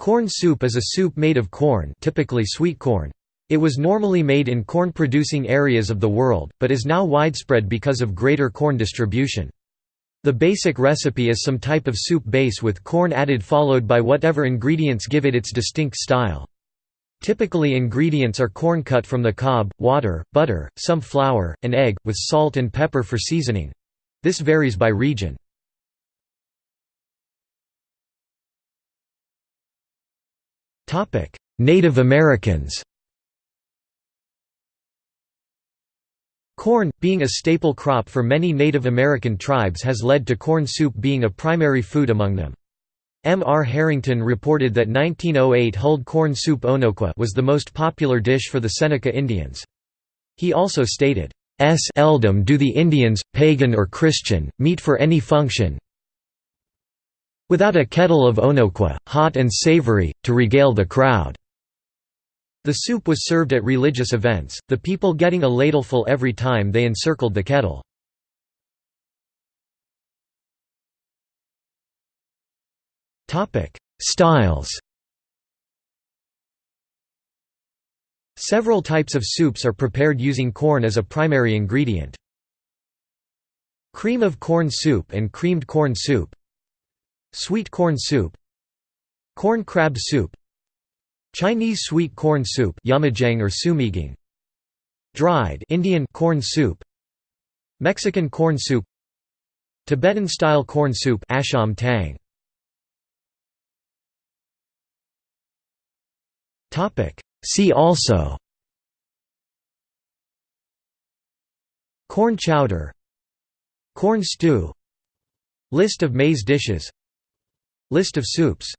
Corn soup is a soup made of corn typically sweet corn. It was normally made in corn-producing areas of the world, but is now widespread because of greater corn distribution. The basic recipe is some type of soup base with corn added followed by whatever ingredients give it its distinct style. Typically ingredients are corn cut from the cob, water, butter, some flour, and egg, with salt and pepper for seasoning. This varies by region. Native Americans Corn, being a staple crop for many Native American tribes has led to corn soup being a primary food among them. M. R. Harrington reported that 1908 hulled corn soup onokwa was the most popular dish for the Seneca Indians. He also stated, S eldom do the Indians, pagan or Christian, meet for any function, without a kettle of onokwa, hot and savory, to regale the crowd." The soup was served at religious events, the people getting a ladleful every time they encircled the kettle. Styles Several types of soups are prepared using corn as a primary ingredient. Cream of corn soup and creamed corn soup Sweet corn soup Corn crab soup Chinese sweet corn soup or sumigang Dried Indian corn soup Mexican corn soup Tibetan-style corn soup asham tang. Topic. See also Corn chowder Corn stew List of maize dishes List of soups